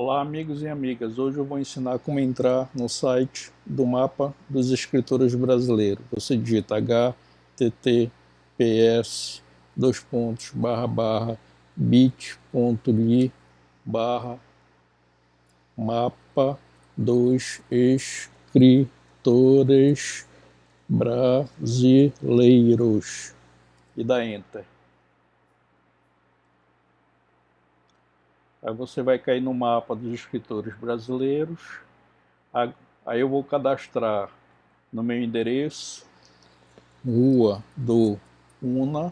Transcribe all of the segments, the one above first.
Olá amigos e amigas, hoje eu vou ensinar como entrar no site do mapa dos escritores brasileiros. Você digita https dois pontos barra barra bit.ly barra mapa dos escritores brasileiros e dá enter. Aí você vai cair no mapa dos escritores brasileiros. Aí eu vou cadastrar no meu endereço, Rua do Una.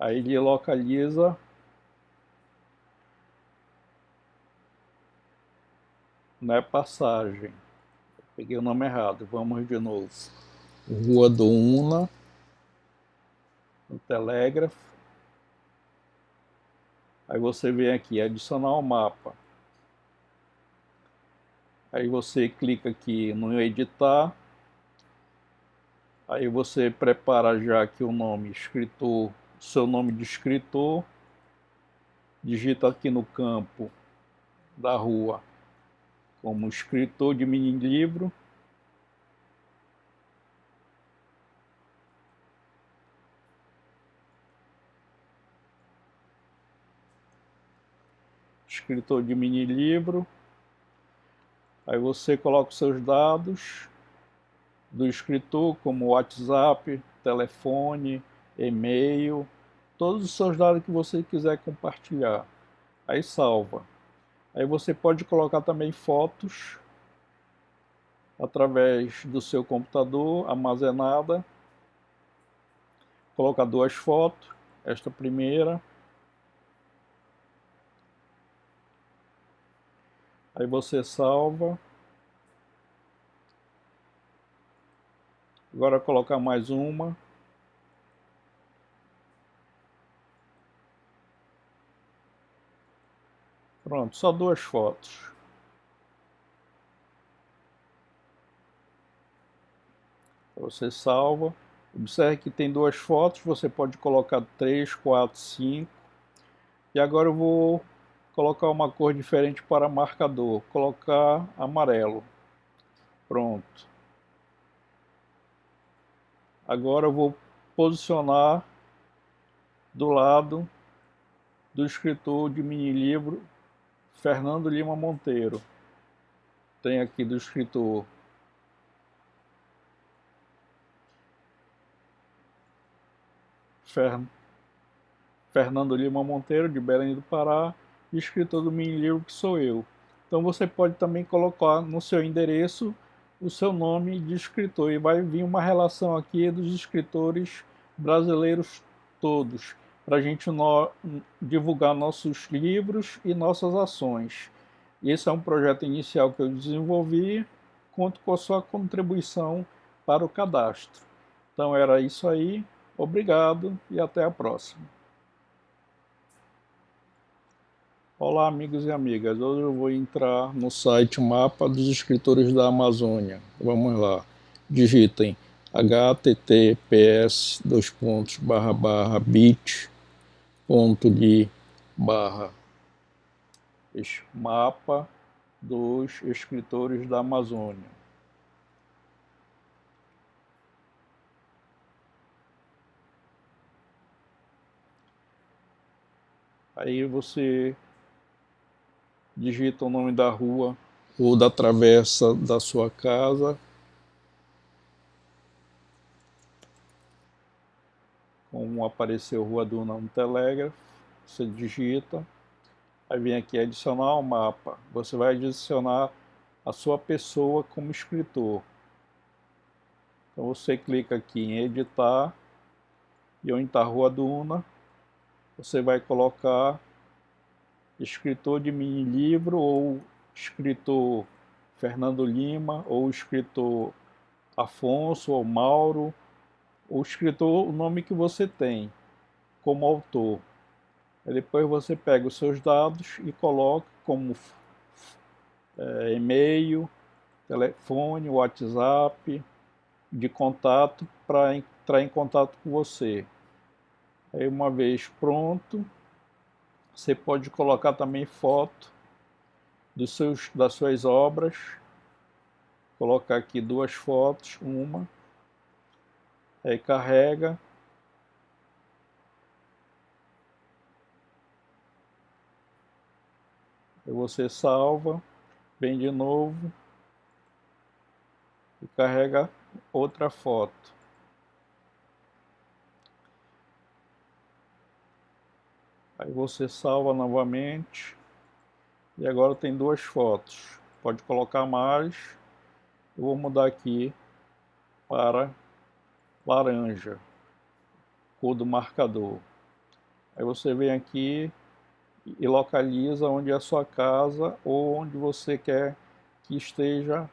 Aí ele localiza não é passagem. Peguei o nome errado, vamos de novo. Rua do Una, o telégrafo. Aí você vem aqui, adicionar o mapa. Aí você clica aqui no editar. Aí você prepara já aqui o nome escritor, seu nome de escritor. Digita aqui no campo da rua como escritor de mini livro. Escritor de mini livro. Aí você coloca os seus dados do escritor, como WhatsApp, telefone, e-mail, todos os seus dados que você quiser compartilhar. Aí salva. Aí você pode colocar também fotos através do seu computador armazenada. Coloca duas fotos, esta primeira Aí você salva. Agora colocar mais uma. Pronto, só duas fotos. Você salva. Observe que tem duas fotos, você pode colocar três, quatro, cinco. E agora eu vou colocar uma cor diferente para marcador, colocar amarelo. Pronto. Agora eu vou posicionar do lado do escritor de mini livro Fernando Lima Monteiro. Tem aqui do escritor Fernando Lima Monteiro, de Belém do Pará, escritor do mini livro que sou eu. Então você pode também colocar no seu endereço o seu nome de escritor e vai vir uma relação aqui dos escritores brasileiros todos, para a gente no, divulgar nossos livros e nossas ações. Esse é um projeto inicial que eu desenvolvi, conto com a sua contribuição para o cadastro. Então era isso aí, obrigado e até a próxima. Olá amigos e amigas, hoje eu vou entrar no site Mapa dos Escritores da Amazônia. Vamos lá, digitem https dois pontos barra barra bit ponto de barra mapa dos escritores da Amazônia. Aí você digita o nome da rua ou da travessa da sua casa. Como apareceu Rua Duna no Telégrafo, você digita, aí vem aqui adicionar o mapa. Você vai adicionar a sua pessoa como escritor. Então você clica aqui em editar, e onde está Rua Duna, você vai colocar escritor de mini livro ou escritor Fernando Lima ou escritor Afonso ou Mauro, o escritor, o nome que você tem como autor. Aí depois você pega os seus dados e coloca como é, e-mail, telefone, WhatsApp, de contato para entrar em contato com você. Aí uma vez pronto, Você pode colocar também foto dos seus, das suas obras. Colocar aqui duas fotos, uma. Aí carrega. Você salva, vem de novo e carrega outra foto. Aí você salva novamente. E agora tem duas fotos. Pode colocar mais. Eu vou mudar aqui para laranja, cor do marcador. Aí você vem aqui e localiza onde é a sua casa ou onde você quer que esteja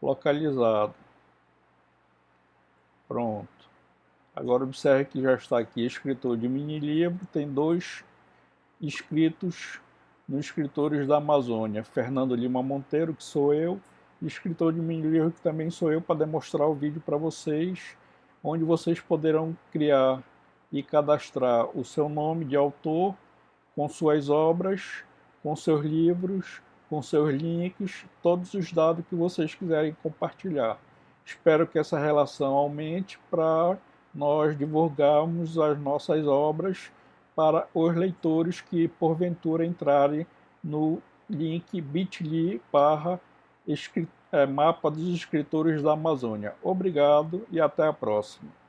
localizado. Pronto. Agora observe que já está aqui escritor de mini livro, tem dois inscritos nos escritores da Amazônia, Fernando Lima Monteiro, que sou eu, e escritor de mini livro, que também sou eu, para demonstrar o vídeo para vocês, onde vocês poderão criar e cadastrar o seu nome de autor com suas obras, com seus livros, com seus links, todos os dados que vocês quiserem compartilhar. Espero que essa relação aumente para nós divulgarmos as nossas obras para os leitores que porventura entrarem no link bit.ly barra é, mapa dos escritores da Amazônia. Obrigado e até a próxima.